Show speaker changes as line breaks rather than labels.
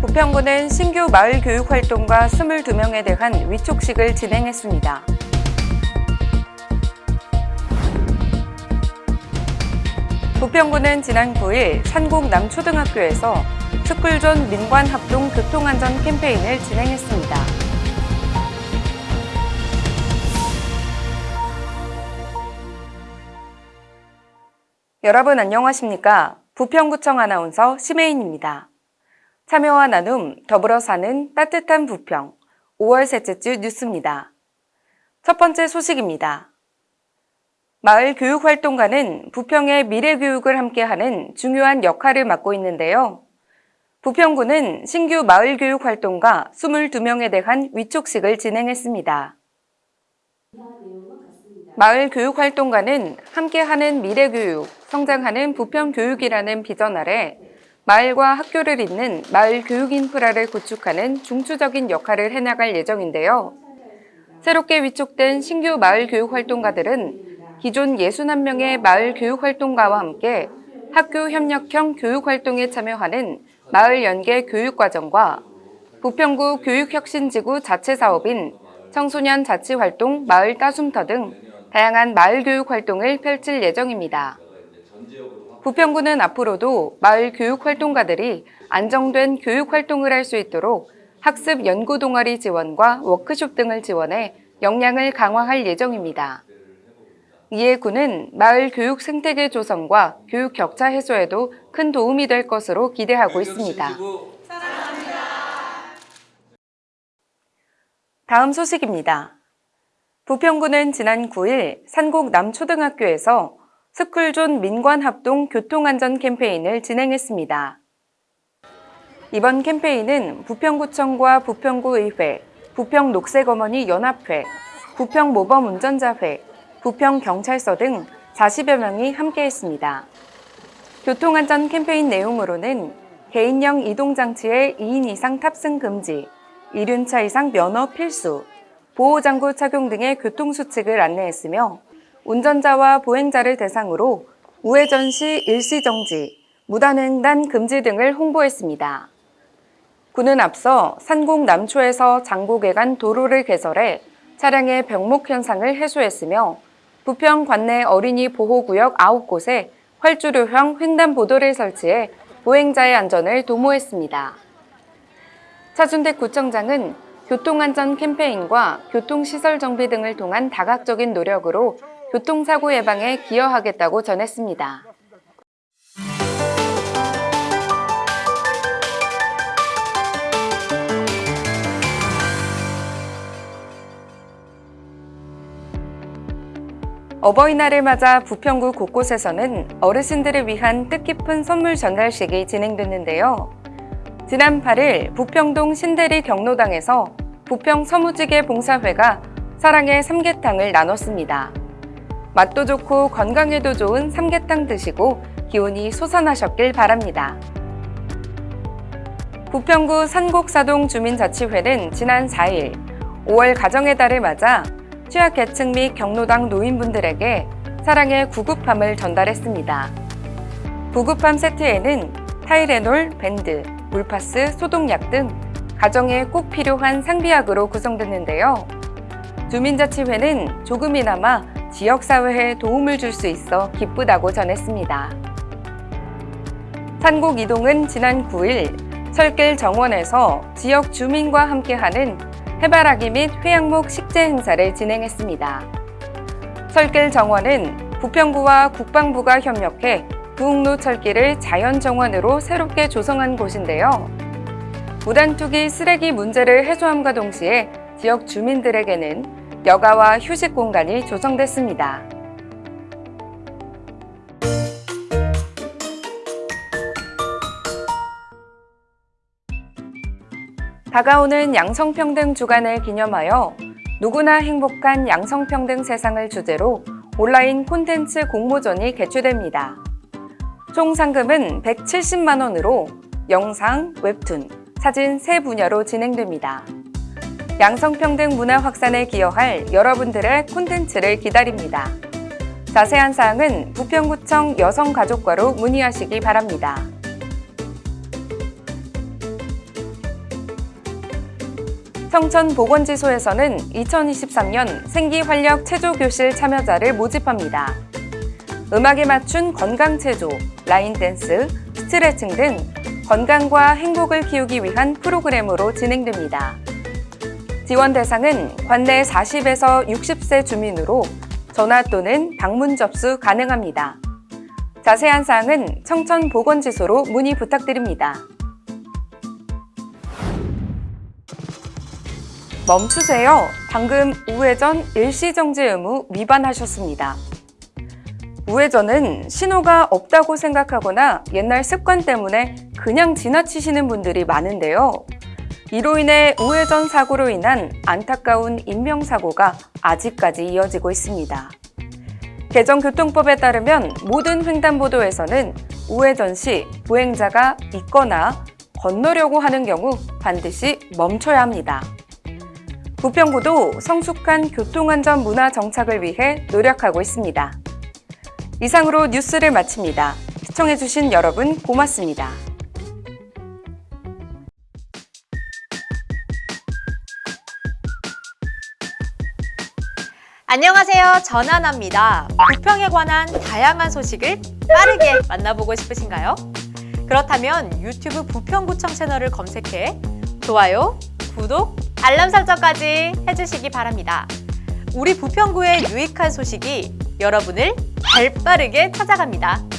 부평구는 신규 마을 교육 활동과 22명에 대한 위촉식을 진행했습니다. 부평구는 지난 9일 산곡 남초등학교에서 스쿨존 민관합동 교통안전 캠페인을 진행했습니다. 여러분 안녕하십니까? 부평구청 아나운서 심혜인입니다. 참여와 나눔, 더불어 사는 따뜻한 부평 5월 셋째 주 뉴스입니다. 첫 번째 소식입니다. 마을 교육활동가는 부평의 미래교육을 함께하는 중요한 역할을 맡고 있는데요. 부평구는 신규 마을교육활동가 22명에 대한 위촉식을 진행했습니다. 마을 교육활동가는 함께하는 미래교육, 성장하는 부평교육이라는 비전 아래 마을과 학교를 잇는 마을 교육 인프라를 구축하는 중추적인 역할을 해나갈 예정인데요. 새롭게 위촉된 신규 마을 교육 활동가들은 기존 61명의 마을 교육 활동가와 함께 학교 협력형 교육 활동에 참여하는 마을 연계 교육 과정과 부평구 교육혁신지구 자체 사업인 청소년 자치활동 마을 따숨터 등 다양한 마을 교육 활동을 펼칠 예정입니다. 부평구는 앞으로도 마을 교육 활동가들이 안정된 교육 활동을 할 수 있도록 학습 연구 동아리 지원과 워크숍 등을 지원해 역량을 강화할 예정입니다. 이에 구는 마을 교육 생태계 조성과 교육 격차 해소에도 큰 도움이 될 것으로 기대하고 있습니다. 다음 소식입니다. 부평구는 지난 9일 산곡 남초등학교에서 스쿨존 민관합동 교통안전 캠페인을 진행했습니다. 이번 캠페인은 부평구청과 부평구의회, 부평녹색어머니 연합회, 부평모범운전자회, 부평경찰서 등 40여 명이 함께했습니다. 교통안전 캠페인 내용으로는 개인형 이동장치의 2인 이상 탑승 금지, 이륜차 이상 면허 필수, 보호장구 착용 등의 교통수칙을 안내했으며 운전자와 보행자를 대상으로 우회전 시 일시정지, 무단횡단 금지 등을 홍보했습니다. 군은 앞서 산곡 남초에서 장곡에 간 도로를 개설해 차량의 병목 현상을 해소했으며 부평 관내 어린이 보호구역 9곳에 활주로형 횡단보도를 설치해 보행자의 안전을 도모했습니다. 차준택 구청장은 교통안전 캠페인과 교통시설 정비 등을 통한 다각적인 노력으로 교통사고 예방에 기여하겠다고 전했습니다. 어버이날을 맞아 부평구 곳곳에서는 어르신들을 위한 뜻깊은 선물 전달식이 진행됐는데요. 지난 8일 부평동 신대리 경로당에서 부평 서무지개 봉사회가 사랑의 삼계탕을 나눴습니다. 맛도 좋고 건강에도 좋은 삼계탕 드시고 기운이 솟아나셨길 바랍니다. 부평구 산곡사동 주민자치회는 지난 4일 5월 가정의 달을 맞아 취약계층 및 경로당 노인분들에게 사랑의 구급함을 전달했습니다. 구급함 세트에는 타이레놀, 밴드, 물파스, 소독약 등 가정에 꼭 필요한 상비약으로 구성됐는데요. 주민자치회는 조금이나마 지역사회에 도움을 줄 수 있어 기쁘다고 전했습니다. 산곡 이동은 지난 9일 설길 정원에서 지역 주민과 함께하는 해바라기 및 회양목 식재 행사를 진행했습니다. 설길 정원은 부평구와 국방부가 협력해 부흥로 철길을 자연정원으로 새롭게 조성한 곳인데요. 무단투기 쓰레기 문제를 해소함과 동시에 지역 주민들에게는 여가와 휴식 공간이 조성됐습니다. 다가오는 양성평등 주간을 기념하여 누구나 행복한 양성평등 세상을 주제로 온라인 콘텐츠 공모전이 개최됩니다. 총 상금은 170만 원으로 영상, 웹툰, 사진 세 분야로 진행됩니다. 양성평등 문화 확산에 기여할 여러분들의 콘텐츠를 기다립니다. 자세한 사항은 부평구청 여성가족과로 문의하시기 바랍니다. 청천보건지소에서는 2023년 생기활력 체조교실 참여자를 모집합니다. 음악에 맞춘 건강체조, 라인 댄스, 스트레칭 등 건강과 행복을 키우기 위한 프로그램으로 진행됩니다. 지원 대상은 관내 40에서 60세 주민으로 전화 또는 방문 접수 가능합니다. 자세한 사항은 청천보건지소로 문의 부탁드립니다. 멈추세요. 방금 우회전 일시정지 의무 위반하셨습니다. 우회전은 신호가 없다고 생각하거나 옛날 습관 때문에 그냥 지나치시는 분들이 많은데요. 이로 인해 우회전 사고로 인한 안타까운 인명사고가 아직까지 이어지고 있습니다. 개정교통법에 따르면 모든 횡단보도에서는 우회전 시 보행자가 있거나 건너려고 하는 경우 반드시 멈춰야 합니다. 부평구도 성숙한 교통안전 문화 정착을 위해 노력하고 있습니다. 이상으로 뉴스를 마칩니다. 시청해주신 여러분 고맙습니다.
안녕하세요. 전하나입니다. 부평에 관한 다양한 소식을 빠르게 만나보고 싶으신가요? 그렇다면 유튜브 부평구청 채널을 검색해 좋아요, 구독, 알람 설정까지 해주시기 바랍니다. 우리 부평구의 유익한 소식이 여러분을 발 빠르게 찾아갑니다.